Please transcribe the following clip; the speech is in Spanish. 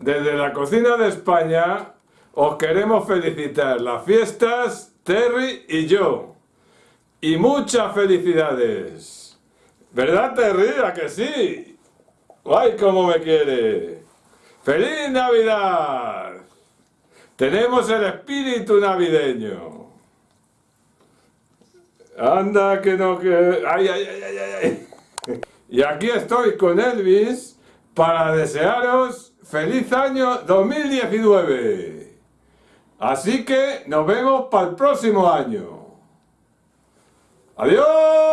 desde la cocina de España os queremos felicitar las fiestas, Terry y yo. Y muchas felicidades. ¿Verdad, Terry? ¿A que sí? ¡Ay, cómo me quiere! ¡Feliz Navidad! Tenemos el espíritu navideño. Anda que no que... ¡Ay, ay, ay, ay, ay! Y aquí estoy con Elvis para desearos feliz año 2019. Así que nos vemos para el próximo año. ¡Adiós!